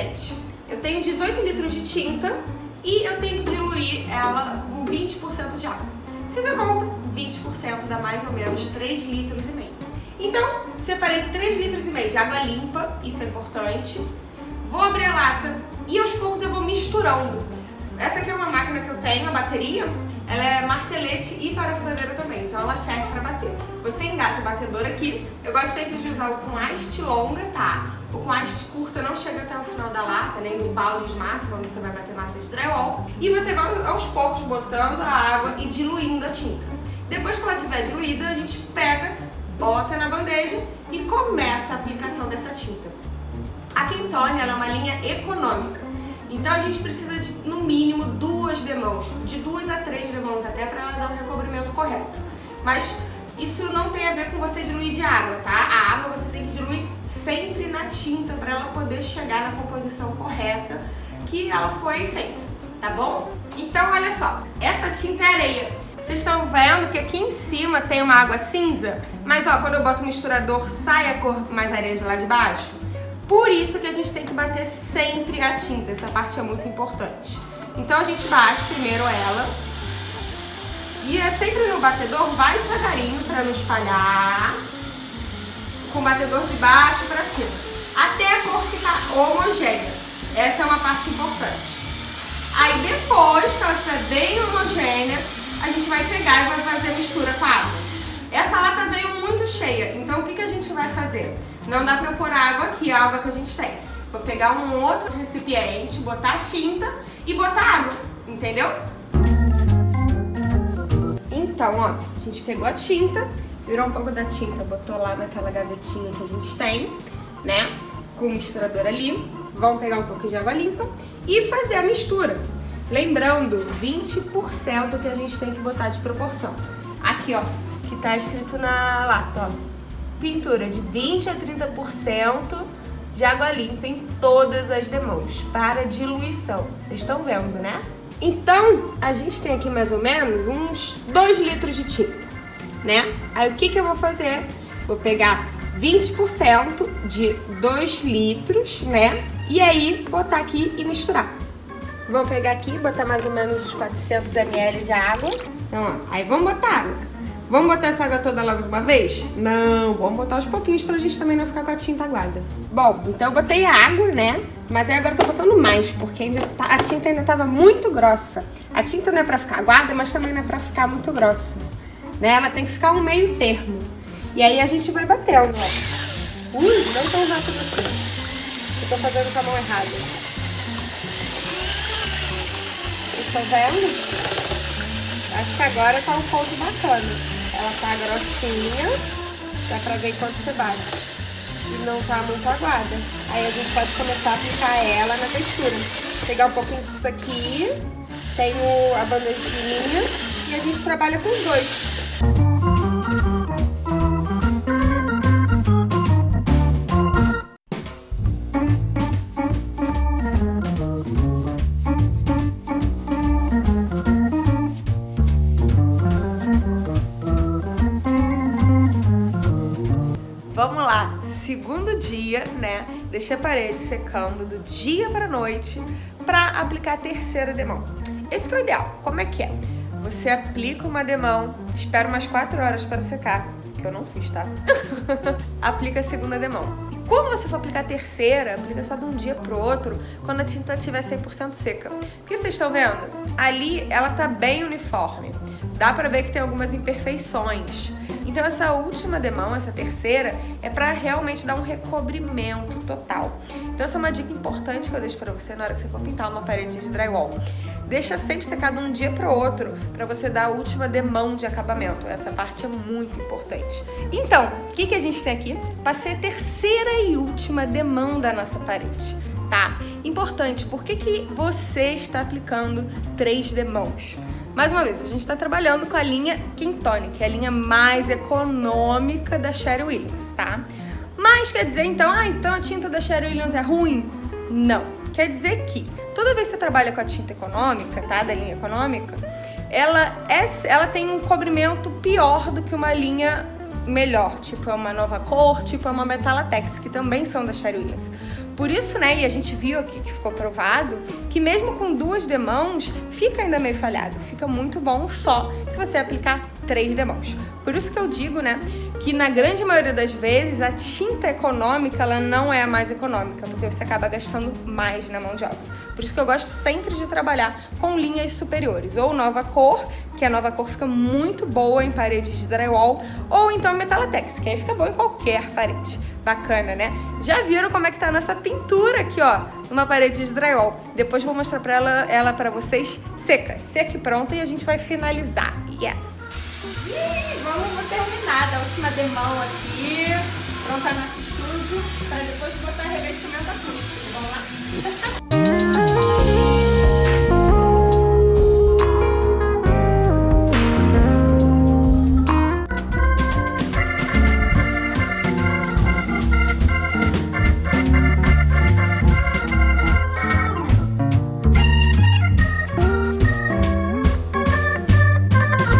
gente, eu tenho 18 litros de tinta e eu tenho que diluir ela com 20% de água. Fiz a conta, 20% dá mais ou menos 3 litros e meio. Então, separei 3 litros e meio de água limpa, isso é importante. Vou abrir a lata e aos poucos eu vou misturando. Essa aqui é uma máquina que eu tenho, a bateria, ela é martelete e parafusadeira também, então ela serve para bater. Você engata o batedor aqui, eu gosto sempre de usar o com haste longa, tá? O com haste curta não chega até o final da lata, nem no balde de massa, quando você vai bater massa de drywall. E você vai aos poucos botando a água e diluindo a tinta. Depois que ela estiver diluída, a gente pega, bota na bandeja e começa a aplicação dessa tinta. A Quintone é uma linha econômica. Então a gente precisa de, no mínimo, duas demãos, de duas a três demãos até para ela dar o recobrimento correto. Mas isso não tem a ver com você diluir de água, tá? A água você tem que diluir sempre na tinta para ela poder chegar na composição correta que ela foi feita, tá bom? Então olha só, essa tinta é areia. Vocês estão vendo que aqui em cima tem uma água cinza, mas ó, quando eu boto o misturador sai a cor mais areia de lá de baixo? Por isso que a gente tem que bater sempre a tinta, essa parte é muito importante. Então a gente bate primeiro ela. E é sempre no batedor, vai devagarinho para não espalhar. Com o batedor de baixo para cima. Até a cor ficar homogênea. Essa é uma parte importante. Aí depois que ela estiver bem homogênea, a gente vai pegar e vai fazer a mistura com a água. Essa lata veio muito cheia, então o que, que a gente vai fazer? Não dá pra pôr água aqui, a água que a gente tem. Vou pegar um outro recipiente, botar tinta e botar água, entendeu? Então, ó, a gente pegou a tinta, virou um pouco da tinta, botou lá naquela gavetinha que a gente tem, né? Com o misturador ali. Vamos pegar um pouco de água limpa e fazer a mistura. Lembrando, 20% que a gente tem que botar de proporção. Aqui, ó, que tá escrito na lata, ó pintura de 20 a 30% de água limpa em todas as demãos para diluição. Vocês estão vendo, né? Então, a gente tem aqui mais ou menos uns 2 litros de tinta, né? Aí o que, que eu vou fazer? Vou pegar 20% de 2 litros, né? E aí botar aqui e misturar. Vou pegar aqui, botar mais ou menos uns 400 ml de água. Então, ó, aí vamos botar água. Vamos botar essa água toda logo de uma vez? Não, vamos botar aos pouquinhos pra gente também não ficar com a tinta aguada. Bom, então eu botei água, né? Mas aí agora eu tô botando mais, porque ainda tá, a tinta ainda tava muito grossa. A tinta não é pra ficar aguada, mas também não é pra ficar muito grossa. Né? Ela tem que ficar um meio termo. E aí a gente vai batendo, ó. Ui, não tão rápido assim. Eu tô fazendo com a mão errada. Vocês estão vendo? Acho que agora tá um ponto bacana. Ela tá grossinha, dá pra ver quanto você bate. E não tá muito aguada. Aí a gente pode começar a aplicar ela na textura. Pegar um pouquinho disso aqui, tenho a bandejinha e a gente trabalha com os dois. Segundo dia, né, deixei a parede secando do dia para noite para aplicar a terceira demão. Esse que é o ideal. Como é que é? Você aplica uma demão, espera umas 4 horas para secar, que eu não fiz, tá? aplica a segunda demão. E quando você for aplicar a terceira, aplica só de um dia pro outro, quando a tinta estiver 100% seca. Porque vocês estão vendo? Ali ela tá bem uniforme. Dá pra ver que tem algumas imperfeições. Então essa última demão, essa terceira, é para realmente dar um recobrimento total. Então essa é uma dica importante que eu deixo para você na hora que você for pintar uma parede de drywall. Deixa sempre secado um dia para o outro, para você dar a última demão de acabamento. Essa parte é muito importante. Então, o que, que a gente tem aqui? Passei a terceira e última demão da nossa parede tá? Importante, por que, que você está aplicando três demãos? Mais uma vez, a gente está trabalhando com a linha Quintone, que é a linha mais econômica da Sherry Williams, tá? Mas quer dizer então, ah, então a tinta da Sherry Williams é ruim? Não. Quer dizer que toda vez que você trabalha com a tinta econômica, tá? Da linha econômica, ela, é, ela tem um cobrimento pior do que uma linha melhor, tipo é uma nova cor, tipo é uma Metalatex, que também são da Sherry Williams. Por isso, né, e a gente viu aqui que ficou provado, que mesmo com duas demãos, fica ainda meio falhado. Fica muito bom só se você aplicar três demãos. Por isso que eu digo, né, que na grande maioria das vezes a tinta econômica ela não é a mais econômica, porque você acaba gastando mais na mão de obra. Por isso que eu gosto sempre de trabalhar com linhas superiores, ou nova cor, que a nova cor fica muito boa em paredes de drywall, ou então metalatex, que aí fica bom em qualquer parede. Bacana, né? Já viram como é que tá a nossa pintura aqui, ó, numa parede de drywall. Depois vou mostrar pra ela, ela pra vocês seca, seca e pronta, e a gente vai finalizar. Yes! Ih, vamos terminar da última demão aqui, prontar nosso estudo, para depois botar a